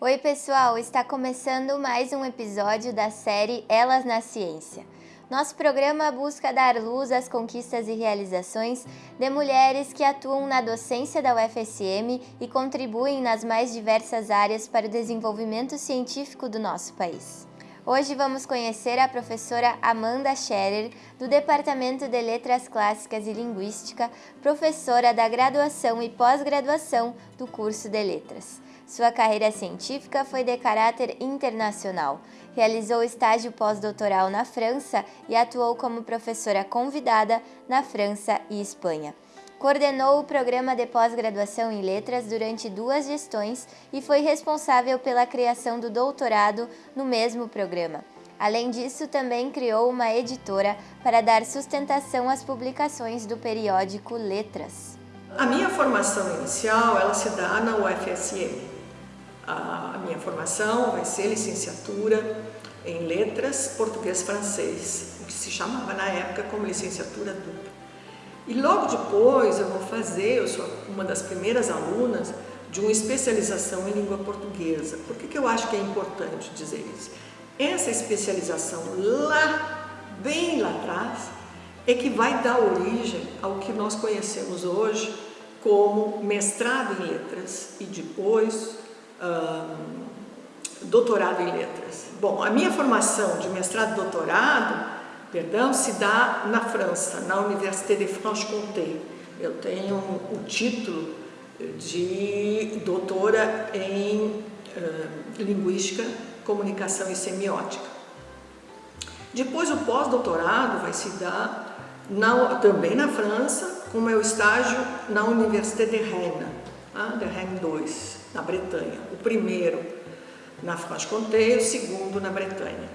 Oi, pessoal! Está começando mais um episódio da série Elas na Ciência. Nosso programa busca dar luz às conquistas e realizações de mulheres que atuam na docência da UFSM e contribuem nas mais diversas áreas para o desenvolvimento científico do nosso país. Hoje vamos conhecer a professora Amanda Scherer, do Departamento de Letras Clássicas e Linguística, professora da graduação e pós-graduação do curso de Letras. Sua carreira científica foi de caráter internacional. Realizou estágio pós-doutoral na França e atuou como professora convidada na França e Espanha. Coordenou o programa de pós-graduação em letras durante duas gestões e foi responsável pela criação do doutorado no mesmo programa. Além disso, também criou uma editora para dar sustentação às publicações do periódico Letras. A minha formação inicial ela se dá na UFSM, a minha formação vai ser licenciatura em letras português-francês, o que se chamava na época como licenciatura dupla. E logo depois eu vou fazer, eu sou uma das primeiras alunas de uma especialização em língua portuguesa. Por que, que eu acho que é importante dizer isso? Essa especialização lá, bem lá atrás, é que vai dar origem ao que nós conhecemos hoje como mestrado em letras e depois doutorado em letras. Bom, a minha formação de mestrado e doutorado, perdão, se dá na França, na Université de Franche-Comté. Eu tenho o título de doutora em uh, Linguística, Comunicação e Semiótica. Depois o pós-doutorado vai se dar na, também na França, com meu estágio na Université de Rennes, tá? de Rennes 2, na Bretanha. O primeiro na Franche-Comté e o segundo na Bretanha.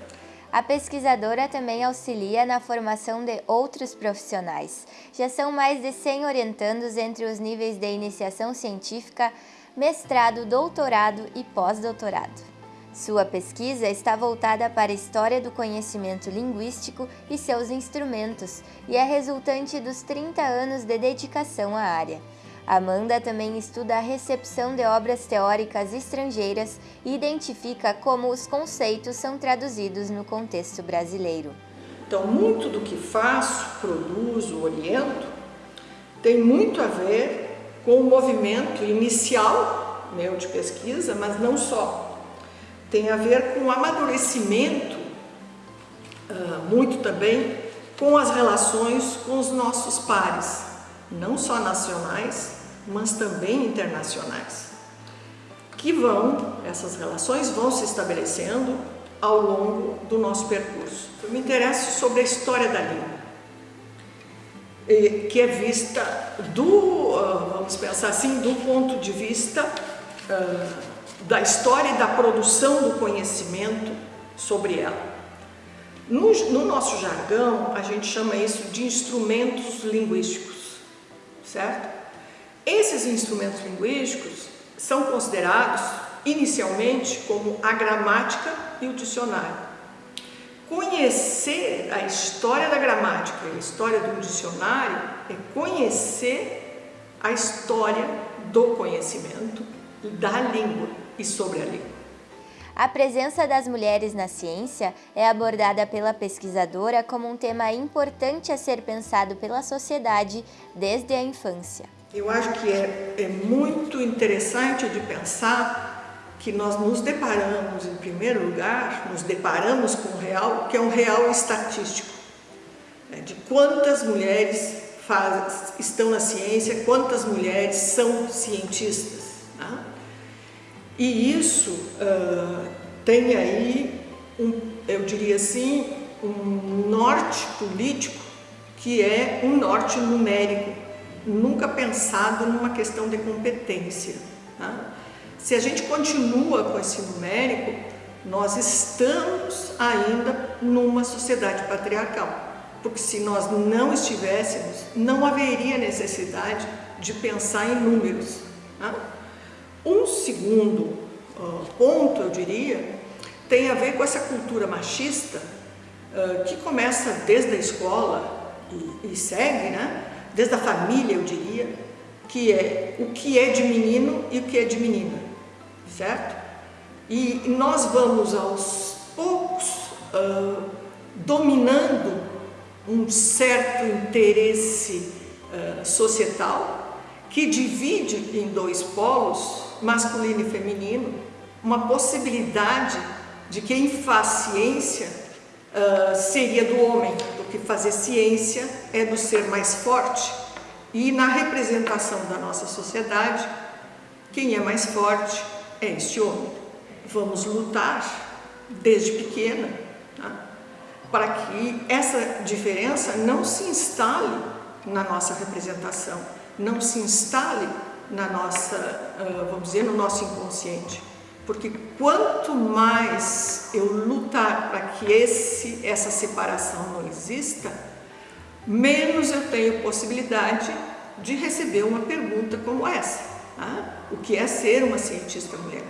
A pesquisadora também auxilia na formação de outros profissionais. Já são mais de 100 orientandos entre os níveis de iniciação científica, mestrado, doutorado e pós-doutorado. Sua pesquisa está voltada para a história do conhecimento linguístico e seus instrumentos e é resultante dos 30 anos de dedicação à área. Amanda também estuda a recepção de obras teóricas estrangeiras e identifica como os conceitos são traduzidos no contexto brasileiro. Então, muito do que faço, produzo, oriento, tem muito a ver com o movimento inicial meu de pesquisa, mas não só. Tem a ver com o amadurecimento, ah, muito também com as relações com os nossos pares, não só nacionais, mas também internacionais, que vão, essas relações vão se estabelecendo ao longo do nosso percurso. Eu me interesso sobre a história da língua, que é vista do, ah, vamos pensar assim, do ponto de vista ah, da história e da produção do conhecimento sobre ela. No, no, nosso jargão, a gente chama isso de instrumentos linguísticos, certo? Esses instrumentos linguísticos são considerados inicialmente como a gramática e o dicionário. Conhecer a história da gramática e a história do dicionário é conhecer a história do conhecimento da língua e sobre a língua. A presença das mulheres na ciência é abordada pela pesquisadora como um tema importante a ser pensado pela sociedade desde a infância. Eu acho que é, é muito interessante de pensar que nós nos deparamos, em primeiro lugar, nos deparamos com o real, que é um real estatístico, né, de quantas mulheres faz, estão na ciência, quantas mulheres são cientistas. Né? E isso uh, tem aí, um, eu diria assim, um norte político que é um norte numérico, nunca pensado numa questão de competência. Tá? Se a gente continua com esse numérico, nós estamos ainda numa sociedade patriarcal. Porque se nós não estivéssemos, não haveria necessidade de pensar em números. Tá? Um segundo uh, ponto, eu diria, tem a ver com essa cultura machista uh, que começa desde a escola e, e, segue, né? desde a família, eu diria, que é o que é de menino e o que é de menina, certo? E nós vamos aos poucos uh, dominando um certo interesse uh, societal que divide em dois polos, masculino e feminino, uma possibilidade de quem faz ciência uh, seria do homem, porque fazer ciência é do ser mais forte. E na representação da nossa sociedade, quem é mais forte é este homem. Vamos lutar desde pequena tá? para que essa diferença não se instale na nossa representação, não se instale na nossa, uh, vamos dizer, no nosso inconsciente. Porque quanto mais eu lutar para que esse, essa separação não exista, menos eu tenho possibilidade de receber uma pergunta como essa. Tá? O que é ser uma cientista mulher?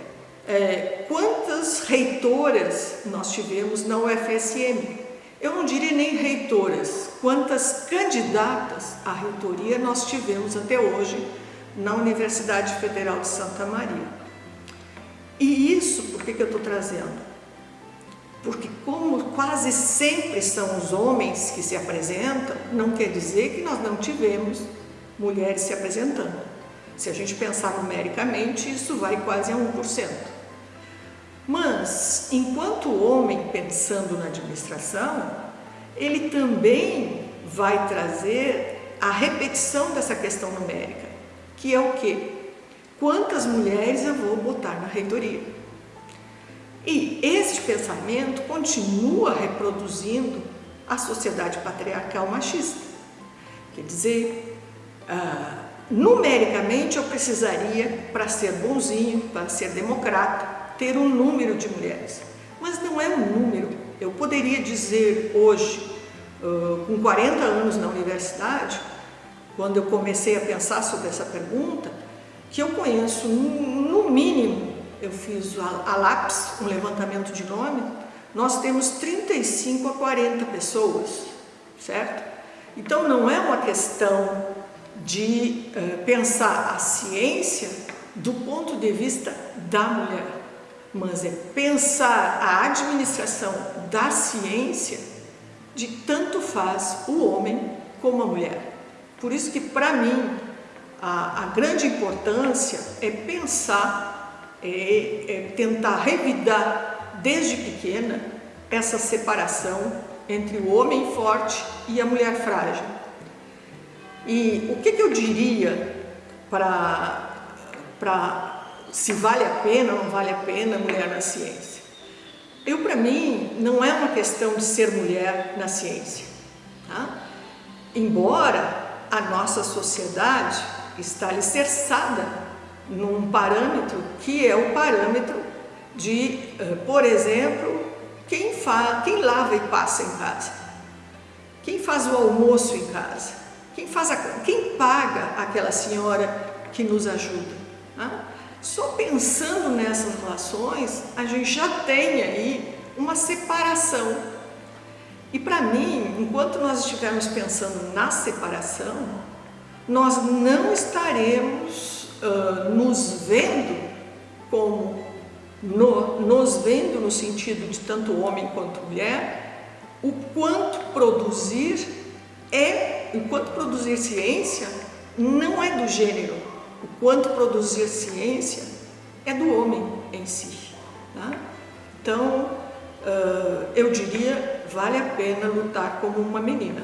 É, quantas reitoras nós tivemos na UFSM? Eu não diria nem reitoras, quantas candidatas à reitoria nós tivemos até hoje na Universidade Federal de Santa Maria. E isso, por que, que eu estou trazendo? Porque como quase sempre são os homens que se apresentam, não quer dizer que nós não tivemos mulheres se apresentando. Se a gente pensar numericamente, isso vai quase a 1%. Mas, enquanto o homem pensando na administração, ele também vai trazer a repetição dessa questão numérica, que é o quê? quantas mulheres eu vou botar na reitoria. E esse pensamento continua reproduzindo a sociedade patriarcal machista. Quer dizer, ah, numericamente eu precisaria, para ser bonzinho, para ser democrata, ter um número de mulheres. Mas não é um número. Eu poderia dizer hoje, uh, com 40 anos na universidade, quando eu comecei a pensar sobre essa pergunta, que eu conheço, no mínimo, eu fiz a, lápis, um levantamento de nome, nós temos 35 a 40 pessoas, certo? Então não é uma questão de uh, pensar a ciência do ponto de vista da mulher, mas é pensar a administração da ciência de tanto faz o homem como a mulher. Por isso que para mim a, a grande importância é pensar, é, é tentar revidar desde pequena essa separação entre o homem forte e a mulher frágil. E o que, que eu diria para se vale a pena ou não vale a pena mulher na ciência? Eu, para mim, não é uma questão de ser mulher na ciência. Tá? Embora a nossa sociedade está alicerçada num parâmetro que é o parâmetro de, eh, por exemplo, quem, faz, quem lava e passa em casa, quem faz o almoço em casa, quem, faz a, quem paga aquela senhora que nos ajuda. Né? Só pensando nessas relações, a gente já tem aí uma separação. E para mim, enquanto nós estivermos pensando na separação, nós não estaremos uh, nos vendo como no, nos vendo no sentido de tanto homem quanto mulher, o quanto produzir é, o quanto produzir ciência não é do gênero, o quanto produzir ciência é do homem em si. Tá? Então, uh, eu diria, vale a pena lutar como uma menina.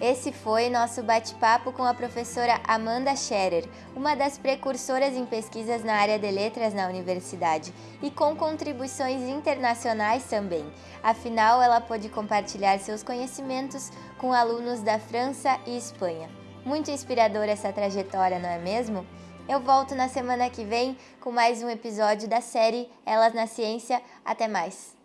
Esse foi nosso bate-papo com a professora Amanda Scherer, uma das precursoras em pesquisas na área de letras na universidade e com contribuições internacionais também. Afinal, ela pôde compartilhar seus conhecimentos com alunos da França e Espanha. Muito inspiradora essa trajetória, não é mesmo? Eu volto na semana que vem com mais um episódio da série Elas na Ciência. Até mais!